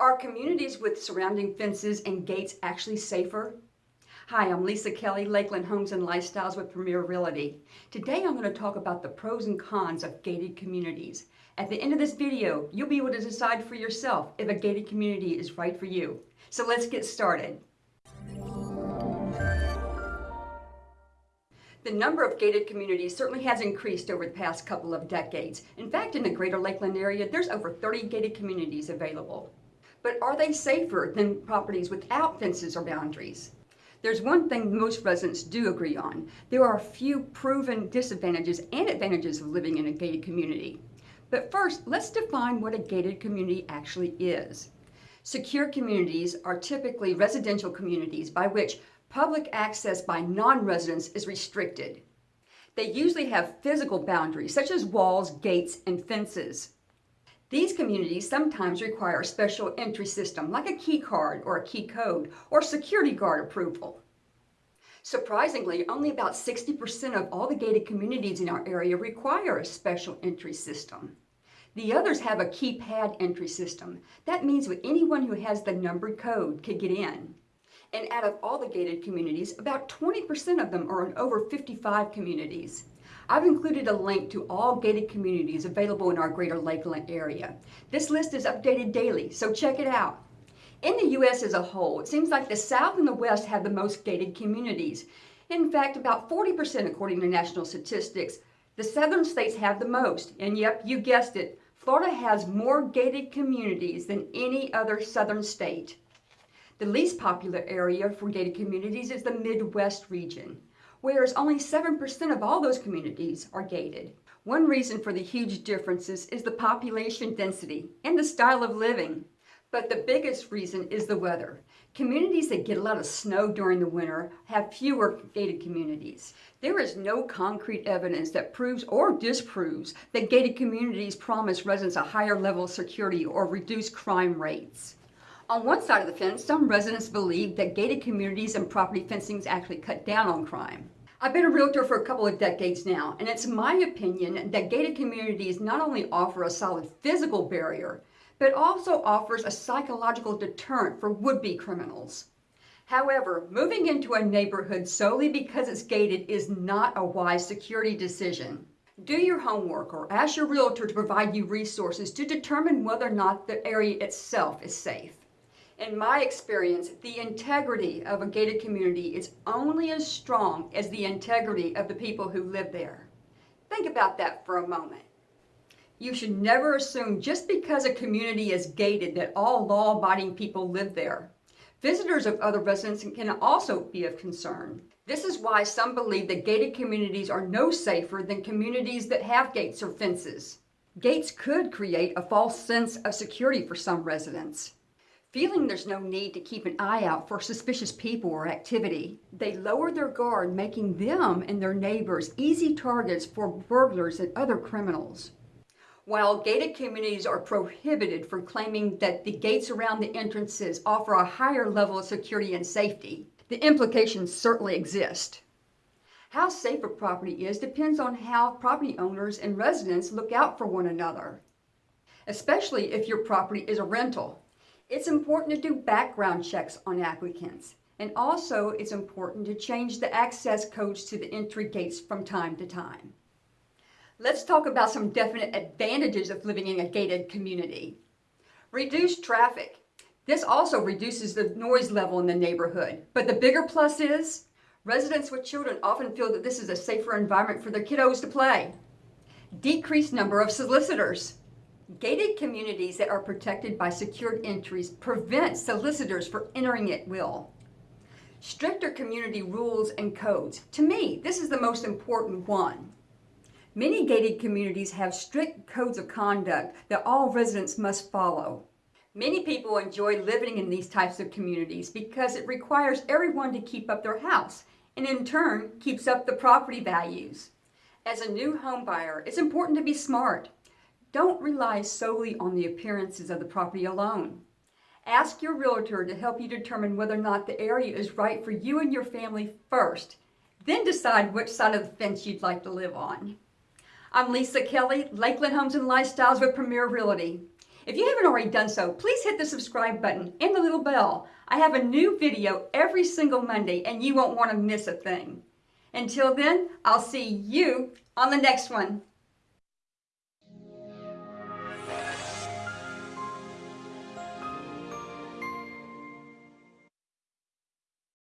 Are communities with surrounding fences and gates actually safer? Hi, I'm Lisa Kelly, Lakeland Homes and Lifestyles with Premier Realty. Today I'm going to talk about the pros and cons of gated communities. At the end of this video, you'll be able to decide for yourself if a gated community is right for you. So let's get started. The number of gated communities certainly has increased over the past couple of decades. In fact, in the greater Lakeland area, there's over 30 gated communities available. But are they safer than properties without fences or boundaries? There's one thing most residents do agree on. There are a few proven disadvantages and advantages of living in a gated community. But first, let's define what a gated community actually is. Secure communities are typically residential communities by which public access by non-residents is restricted. They usually have physical boundaries such as walls, gates, and fences. These communities sometimes require a special entry system like a key card or a key code or security guard approval. Surprisingly, only about 60% of all the gated communities in our area require a special entry system. The others have a keypad entry system. That means that anyone who has the numbered code can get in. And out of all the gated communities, about 20% of them are in over 55 communities. I've included a link to all gated communities available in our greater Lakeland area. This list is updated daily, so check it out. In the U.S. as a whole, it seems like the South and the West have the most gated communities. In fact, about 40% according to national statistics. The southern states have the most, and yep, you guessed it, Florida has more gated communities than any other southern state. The least popular area for gated communities is the Midwest region whereas only 7% of all those communities are gated. One reason for the huge differences is the population density and the style of living. But the biggest reason is the weather. Communities that get a lot of snow during the winter have fewer gated communities. There is no concrete evidence that proves or disproves that gated communities promise residents a higher level of security or reduce crime rates. On one side of the fence, some residents believe that gated communities and property fencing actually cut down on crime. I've been a realtor for a couple of decades now, and it's my opinion that gated communities not only offer a solid physical barrier, but also offers a psychological deterrent for would-be criminals. However, moving into a neighborhood solely because it's gated is not a wise security decision. Do your homework or ask your realtor to provide you resources to determine whether or not the area itself is safe. In my experience, the integrity of a gated community is only as strong as the integrity of the people who live there. Think about that for a moment. You should never assume just because a community is gated that all law-abiding people live there. Visitors of other residents can also be of concern. This is why some believe that gated communities are no safer than communities that have gates or fences. Gates could create a false sense of security for some residents. Feeling there's no need to keep an eye out for suspicious people or activity, they lower their guard, making them and their neighbors easy targets for burglars and other criminals. While gated communities are prohibited from claiming that the gates around the entrances offer a higher level of security and safety, the implications certainly exist. How safe a property is depends on how property owners and residents look out for one another, especially if your property is a rental. It's important to do background checks on applicants. And also, it's important to change the access codes to the entry gates from time to time. Let's talk about some definite advantages of living in a gated community. Reduced traffic. This also reduces the noise level in the neighborhood. But the bigger plus is, residents with children often feel that this is a safer environment for their kiddos to play. Decreased number of solicitors. Gated communities that are protected by secured entries prevent solicitors from entering at will. Stricter community rules and codes. To me, this is the most important one. Many gated communities have strict codes of conduct that all residents must follow. Many people enjoy living in these types of communities because it requires everyone to keep up their house and in turn keeps up the property values. As a new home buyer, it's important to be smart. Don't rely solely on the appearances of the property alone. Ask your realtor to help you determine whether or not the area is right for you and your family first. Then decide which side of the fence you'd like to live on. I'm Lisa Kelly, Lakeland Homes and Lifestyles with Premier Realty. If you haven't already done so, please hit the subscribe button and the little bell. I have a new video every single Monday and you won't want to miss a thing. Until then, I'll see you on the next one.